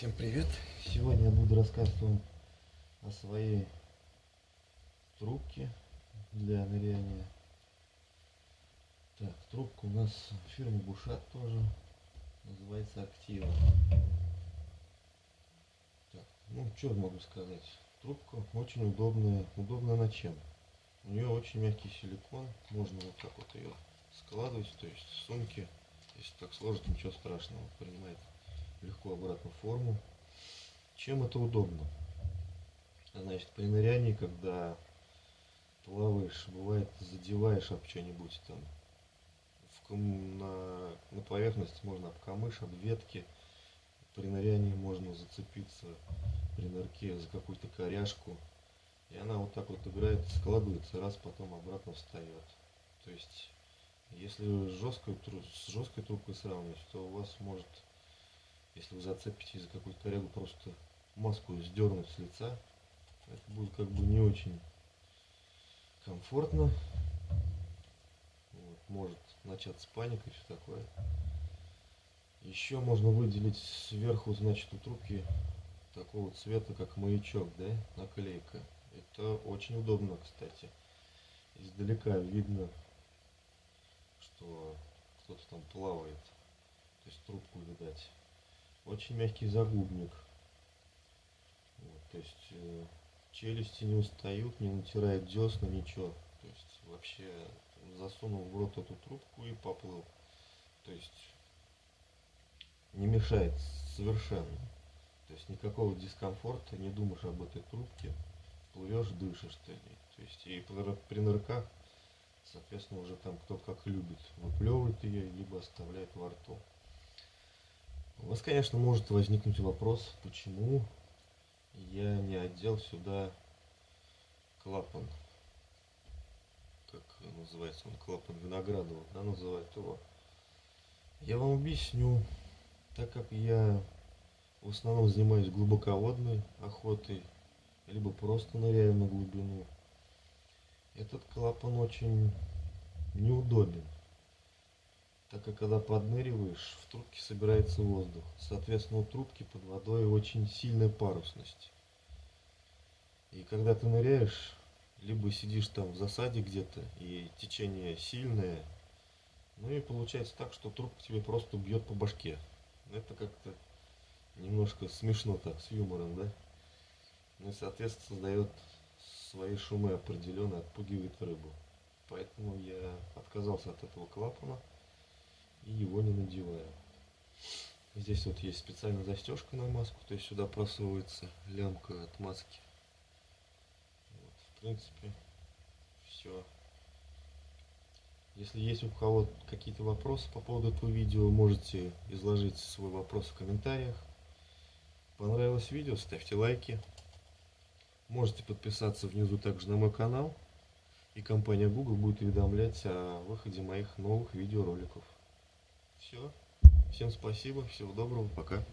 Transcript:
Всем привет! Сегодня я буду рассказывать вам о своей трубке для ныряния. Так, трубка у нас фирма Бушат тоже, называется Актива. Так, ну что могу сказать, трубка очень удобная, удобная на чем? У нее очень мягкий силикон, можно вот так вот ее складывать, то есть в сумке, если так сложить, ничего страшного, принимает легко обратно форму. Чем это удобно? Значит, при нырянии, когда плаваешь, бывает задеваешь об что-нибудь там, в, на, на поверхность можно об камыш, об ветки. При нырянии можно зацепиться при нырке за какую-то коряшку. И она вот так вот играет, складывается, раз потом обратно встает. То есть, если жесткую, с жесткой трубкой сравнивать, то у вас может если вы зацепите за какую-то корягу, просто маску сдернуть с лица. Это будет как бы не очень комфортно. Вот, может начаться паника и все такое. Еще можно выделить сверху, значит, у трубки такого цвета, как маячок, да, наклейка. Это очень удобно, кстати. Издалека видно, что кто-то там плавает. То есть трубку видать очень мягкий загубник. Вот, то есть э, челюсти не устают, не натирает десна, ничего. То есть вообще засунул в рот эту трубку и поплыл. То есть не мешает совершенно. То есть никакого дискомфорта, не думаешь об этой трубке, плывешь, дышишь ты. То есть и при нырках, соответственно, уже там кто как любит, выплевывает ее, либо оставляет во рту. У вас, конечно, может возникнуть вопрос, почему я не одел сюда клапан. Как называется он, клапан Виноградова, да, называют его. Я вам объясню, так как я в основном занимаюсь глубоководной охотой, либо просто ныряю на глубину, этот клапан очень неудобен так как когда подныриваешь, в трубке собирается воздух. Соответственно, у трубки под водой очень сильная парусность. И когда ты ныряешь, либо сидишь там в засаде где-то, и течение сильное, ну и получается так, что трубка тебе просто бьет по башке. Это как-то немножко смешно так, с юмором, да? Ну и, соответственно, создает свои шумы определенно, отпугивает рыбу. Поэтому я отказался от этого клапана и его не надеваю. Здесь вот есть специальная застежка на маску, то есть сюда просовывается лямка от маски. Вот, в принципе, все. Если есть у кого какие-то вопросы по поводу этого видео, можете изложить свой вопрос в комментариях. Понравилось видео, ставьте лайки. Можете подписаться внизу также на мой канал. И компания Google будет уведомлять о выходе моих новых видеороликов. Все. Всем спасибо. Всего доброго. Пока.